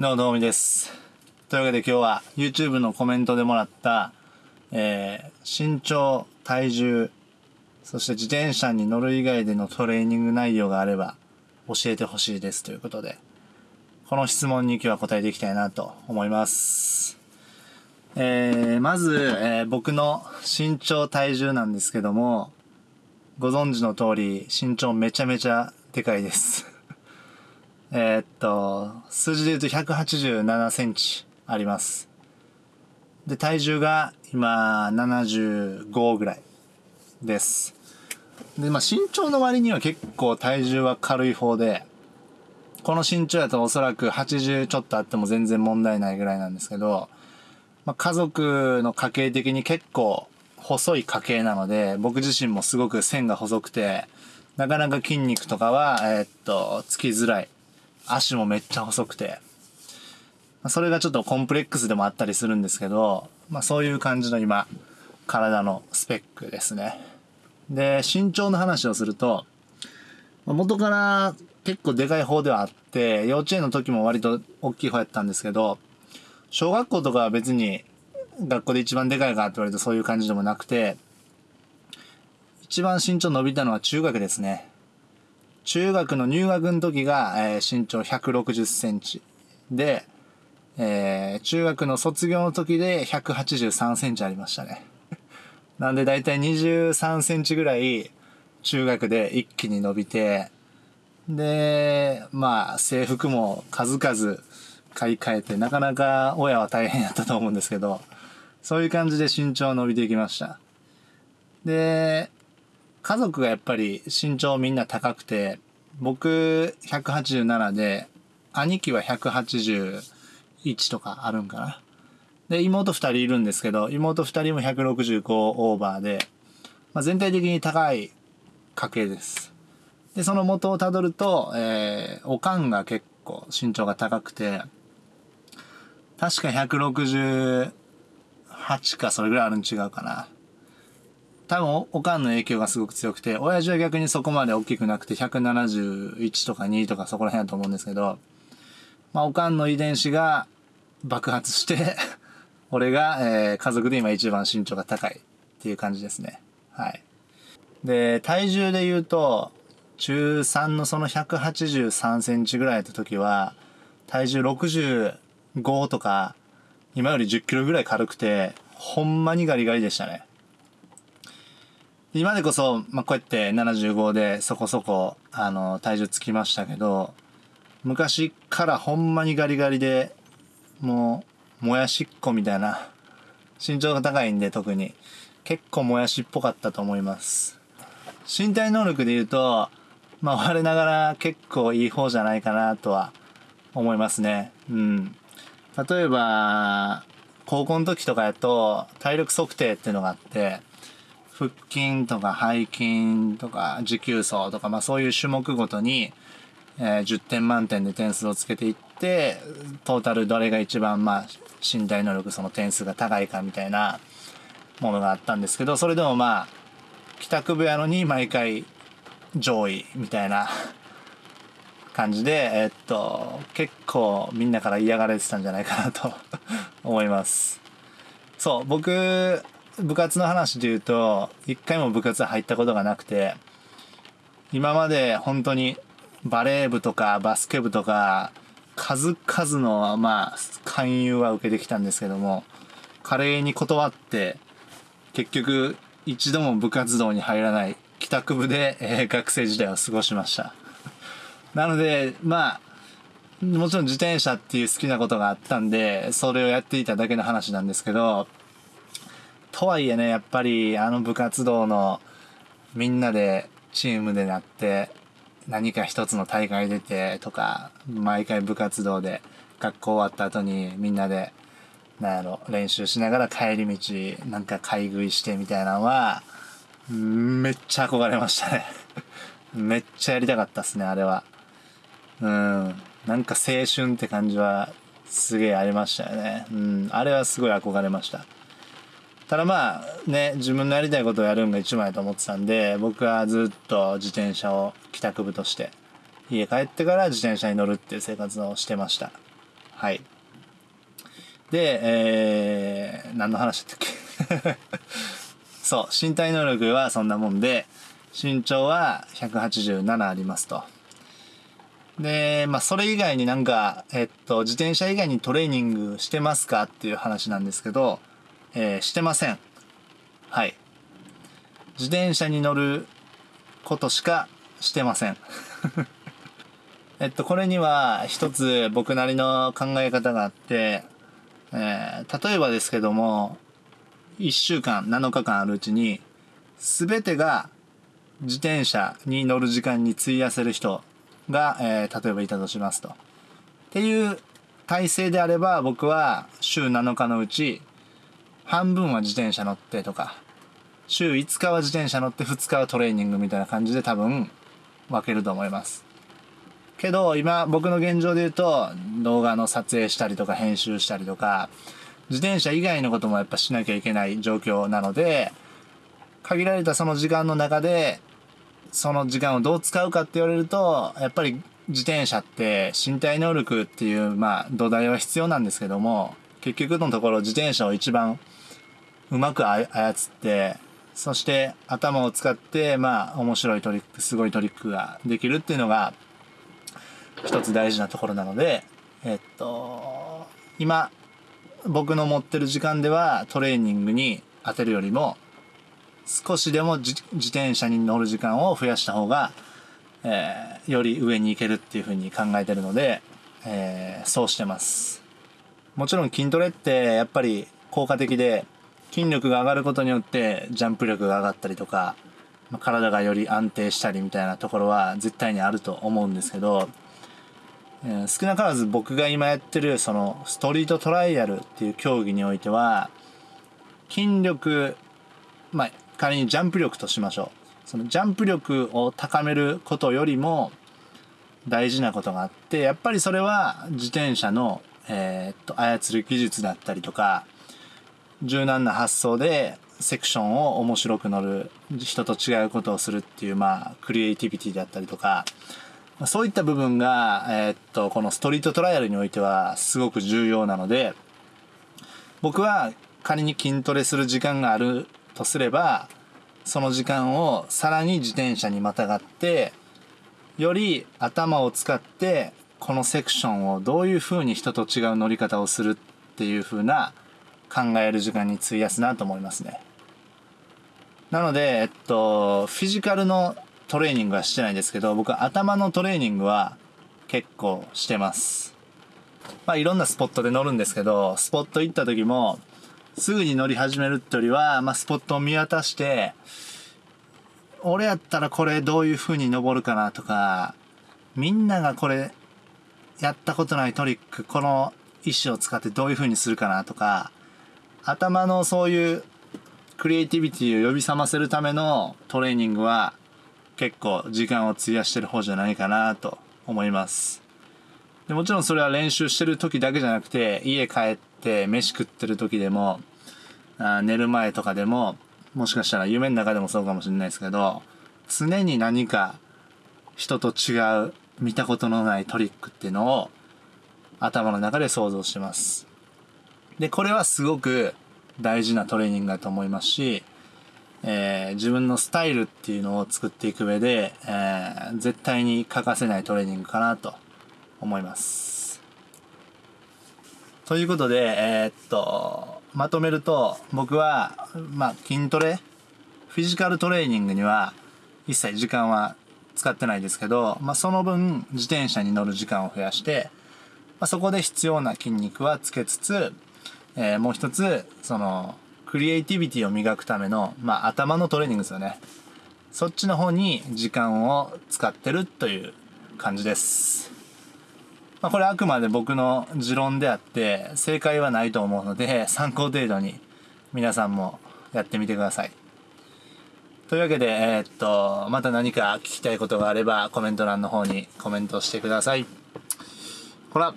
どうもどうもです。というわけで今日は YouTube のコメントでもらった、えー身長、体重、そして自転車に乗る以外でのトレーニング内容があれば教えてほしいですということで、この質問に今日は答えていきたいなと思います。えーまず、えー僕の身長、体重なんですけども、ご存知の通り身長めちゃめちゃでかいです。えーっと、数字で言うと187センチあります。で、体重が今75ぐらいです。で、まあ身長の割には結構体重は軽い方で、この身長だとおそらく80ちょっとあっても全然問題ないぐらいなんですけど、まあ、家族の家系的に結構細い家系なので、僕自身もすごく線が細くて、なかなか筋肉とかは、えーっと、つきづらい。足もめっちゃ細くて。まそれがちょっとコンプレックスでもあったりするんですけど、まあそういう感じの今、体のスペックですね。で、身長の話をすると、元から結構でかい方ではあって、幼稚園の時も割と大きい方やったんですけど、小学校とかは別に学校で一番でかいかって言われるとそういう感じでもなくて、一番身長伸びたのは中学ですね。中学の入学の時が、えー身長160センチ。で、えー中学の卒業の時で183センチありましたね。なんでだいたい23センチぐらい中学で一気に伸びて、で、まあ制服も数々買い替えて、なかなか親は大変やったと思うんですけど、そういう感じで身長伸びていきました。で、家族がやっぱり身長みんな高くて、僕187で、兄貴は181とかあるんかな。で、妹2人いるんですけど、妹2人も165オーバーで、まあ、全体的に高い家系です。で、その元をたどると、えー、おかんが結構身長が高くて、確か168かそれぐらいあるん違うかな。多分お、かんの影響がすごく強くて、親父は逆にそこまで大きくなくて、171とか2とかそこら辺だと思うんですけど、まあ、おかんの遺伝子が爆発して、俺が、えー家族で今一番身長が高いっていう感じですね。はい。で、体重で言うと、中3のその183センチぐらいの時は、体重65とか、今より10キロぐらい軽くて、ほんまにガリガリでしたね。今でこそ、まあ、こうやって75でそこそこ、あの、体重つきましたけど、昔からほんまにガリガリで、もう、もやしっこみたいな、身長が高いんで特に、結構もやしっぽかったと思います。身体能力で言うと、まあ、我ながら結構いい方じゃないかなとは思いますね。うん。例えば、高校の時とかやと、体力測定っていうのがあって、腹筋とか背筋とか持久走とか、まあそういう種目ごとに、えー10点満点で点数をつけていって、トータルどれが一番まあ身体能力その点数が高いかみたいなものがあったんですけど、それでもまあ、帰宅部やのに毎回上位みたいな 感じで、えっと、結構みんなから嫌がられてたんじゃないかなと 思います。そう、僕、部活の話で言うと、一回も部活入ったことがなくて、今まで本当にバレー部とかバスケ部とか、数々の、まあ、勧誘は受けてきたんですけども、華麗に断って、結局、一度も部活動に入らない帰宅部で、えー学生時代を過ごしました。なので、まあ、もちろん自転車っていう好きなことがあったんで、それをやっていただけの話なんですけど、とはいえね、やっぱりあの部活動のみんなでチームでなって、何か一つの大会出てとか、毎回部活動で学校終わった後にみんなで、なんやろ、練習しながら帰り道、なんか買い食いしてみたいなのは、めっちゃ憧れましたね。めっちゃやりたかったっすね、あれは。うん。なんか青春って感じはすげえありましたよね。うん。あれはすごい憧れました。ただまあね、自分のやりたいことをやるんが一番やと思ってたんで、僕はずっと自転車を帰宅部として、家帰ってから自転車に乗るっていう生活をしてました。はい。でえー、何の話だったっけ？そう身体能力はそんなもんで身長は187ありますと。でまあそれ以外になんかえっと自転車以外にトレーニングしてますかっていう話なんですけど、えー、してません。はい。自転車に乗ることしかしてません。えっと、これには一つ僕なりの考え方があって、えー、例えばですけども、1週間、7日間あるうちに、全てが自転車に乗る時間に費やせる人が、えー、例えばいたとしますと。っていう体制であれば、僕は週7日のうち、半分は自転車乗ってとか、週5日は自転車乗って2日はトレーニングみたいな感じで多分分けると思います。けど今僕の現状で言うと動画の撮影したりとか編集したりとか自転車以外のこともやっぱしなきゃいけない状況なので限られたその時間の中でその時間をどう使うかって言われるとやっぱり自転車って身体能力っていうまあ土台は必要なんですけども結局のところ自転車を一番うまく操ってそして頭を使ってまあ面白いトリックすごいトリックができるっていうのが一つ大事なところなので、えっと、今、僕の持ってる時間ではトレーニングに当てるよりも、少しでも自転車に乗る時間を増やした方が、えー、より上に行けるっていうふうに考えてるので、えー、そうしてます。もちろん筋トレってやっぱり効果的で、筋力が上がることによってジャンプ力が上がったりとか、体がより安定したりみたいなところは絶対にあると思うんですけど、え、少なからず僕が今やってるそのストリートトライアルっていう競技においては筋力まあ仮にジャンプ力としましょう。そのジャンプ力を高めることよりも大事なことがあってやっぱりそれは自転車の、えー、っと操る技術だったりとか柔軟な発想でセクションを面白く乗る人と違うことをするっていうまあクリエイティビティだったりとかそういった部分が、え、っと、このストリートトライアルにおいてはすごく重要なので、僕は仮に筋トレする時間があるとすれば、その時間をさらに自転車にまたがって、より頭を使って、このセクションをどういう風に人と違う乗り方をするっていう風な考える時間に費やすなと思いますね。なので、えっと、フィジカルのトレーニングはしてないんですけど、僕は頭のトレーニングは結構してます。まあいろんなスポットで乗るんですけど、スポット行った時も、すぐに乗り始めるってよりは、まあスポットを見渡して、俺やったらこれどういう風に登るかなとか、みんながこれやったことないトリック、この石を使ってどういう風にするかなとか、頭のそういうクリエイティビティを呼び覚ませるためのトレーニングは結構時間を費やしてる方じゃないかなと思います。でもちろんそれは練習してる時だけじゃなくて家帰って飯食ってる時でもあ寝る前とかでももしかしたら夢の中でもそうかもしれないですけど常に何か人と違う見たことのないトリックっていうのを頭の中で想像してます。でこれはすごく大事なトレーニングだと思いますしえー、自分のスタイルっていうのを作っていく上で、えー、絶対に欠かせないトレーニングかなと思います。ということで、えー、っと、まとめると、僕は、まあ、筋トレ、フィジカルトレーニングには一切時間は使ってないですけど、まあ、その分自転車に乗る時間を増やして、まあ、そこで必要な筋肉はつけつつ、えー、もう一つ、その、クリエイティビティを磨くための、まあ、頭のトレーニングですよね。そっちの方に時間を使ってるという感じです。まあ、これあくまで僕の持論であって、正解はないと思うので、参考程度に皆さんもやってみてください。というわけで、えー、っと、また何か聞きたいことがあれば、コメント欄の方にコメントしてください。ほら